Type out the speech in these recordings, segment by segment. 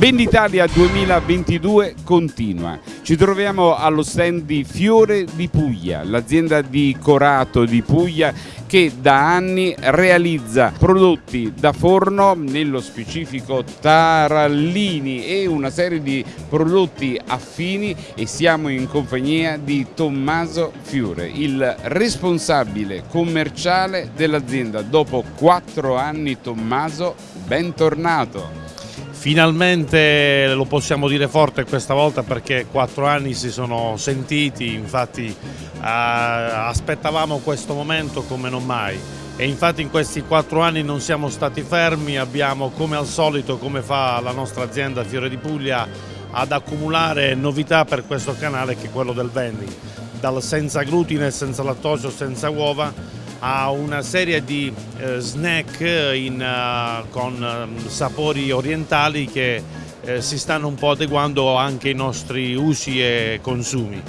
Venditalia 2022 continua. Ci troviamo allo stand di Fiore di Puglia, l'azienda di Corato di Puglia che da anni realizza prodotti da forno, nello specifico tarallini e una serie di prodotti affini e siamo in compagnia di Tommaso Fiore, il responsabile commerciale dell'azienda. Dopo quattro anni Tommaso, bentornato! Finalmente lo possiamo dire forte questa volta perché quattro anni si sono sentiti, infatti eh, aspettavamo questo momento come non mai. E infatti in questi quattro anni non siamo stati fermi, abbiamo come al solito, come fa la nostra azienda Fiore di Puglia, ad accumulare novità per questo canale che è quello del vending, dal senza glutine, senza lattosio, senza uova a una serie di eh, snack in, uh, con uh, sapori orientali che eh, si stanno un po' adeguando anche ai nostri usi e consumi.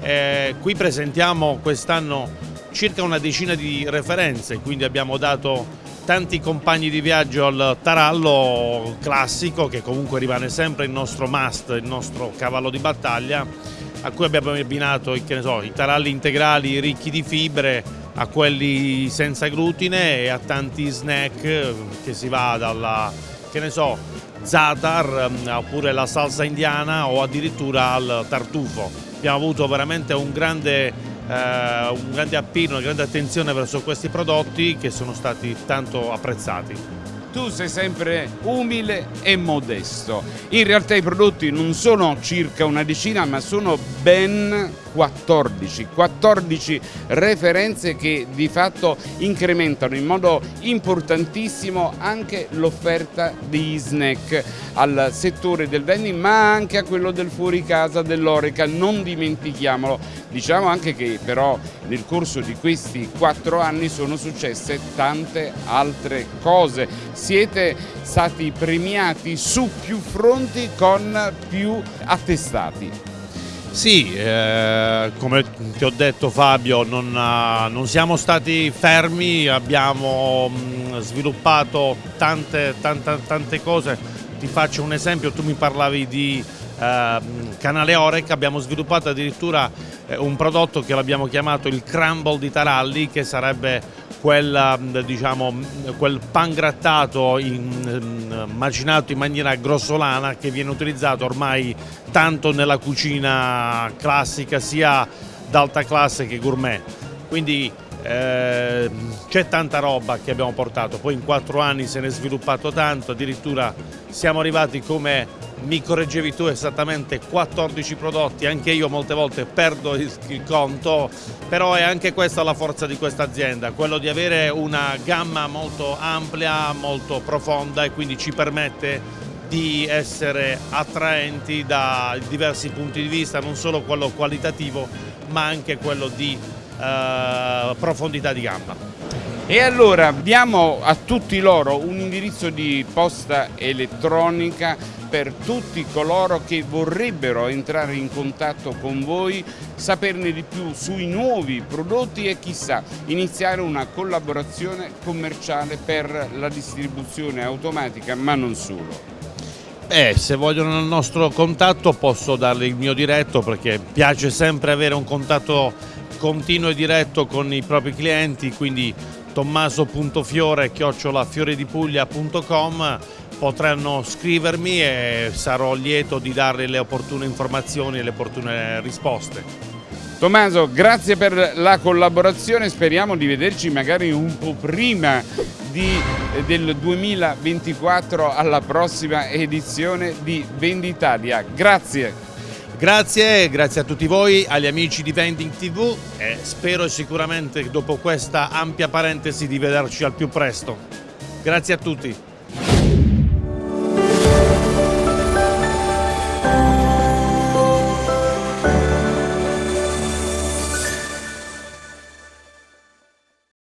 Eh, qui presentiamo quest'anno circa una decina di referenze, quindi abbiamo dato tanti compagni di viaggio al tarallo classico che comunque rimane sempre il nostro must, il nostro cavallo di battaglia a cui abbiamo abbinato so, i taralli integrali ricchi di fibre a quelli senza glutine e a tanti snack che si va dalla, che ne so, zatar mm, oppure la salsa indiana o addirittura al tartufo. Abbiamo avuto veramente un grande, eh, un grande appino, una grande attenzione verso questi prodotti che sono stati tanto apprezzati tu sei sempre umile e modesto. In realtà i prodotti non sono circa una decina ma sono ben 14, 14 referenze che di fatto incrementano in modo importantissimo anche l'offerta degli snack al settore del vending ma anche a quello del fuori casa dell'Oreca, non dimentichiamolo. Diciamo anche che però nel corso di questi quattro anni sono successe tante altre cose. Siete stati premiati su più fronti con più attestati. Sì, eh, come ti ho detto Fabio, non, uh, non siamo stati fermi, abbiamo mh, mm, sviluppato tante, tante, tante, cose. Ti faccio un esempio, tu mi parlavi di uh, canale Orec, abbiamo sviluppato addirittura eh, un prodotto che l'abbiamo chiamato il crumble di Taralli, che sarebbe quel, diciamo, quel pan grattato in, macinato in maniera grossolana che viene utilizzato ormai tanto nella cucina classica sia d'alta classe che gourmet. Quindi eh, c'è tanta roba che abbiamo portato, poi in quattro anni se ne è sviluppato tanto, addirittura siamo arrivati come mi correggevi tu esattamente 14 prodotti, anche io molte volte perdo il, il, conto, però è anche questa la forza di questa azienda, quello di avere una gamma molto ampia, molto profonda e quindi ci permette di essere attraenti da diversi punti di vista, non solo quello qualitativo ma anche quello di eh, profondità di gamma. E allora diamo a tutti loro un indirizzo di posta elettronica per tutti coloro che vorrebbero entrare in contatto con voi, saperne di più sui nuovi prodotti e chissà iniziare una collaborazione commerciale per la distribuzione automatica ma non solo. Eh, se vogliono il nostro contatto posso darle il mio diretto perché piace sempre avere un contatto continuo e diretto con i propri clienti, quindi tommaso.fiore chiocciola-fioredipuglia.com potranno scrivermi e sarò lieto di dare le opportune informazioni e le opportune risposte. Tommaso, grazie per la collaborazione, speriamo di vederci magari un po' prima di, del 2024 alla prossima edizione di Venditalia. Grazie. Grazie, grazie a tutti voi, agli amici di Vending TV e spero sicuramente dopo questa ampia parentesi di vederci al più presto. Grazie a tutti.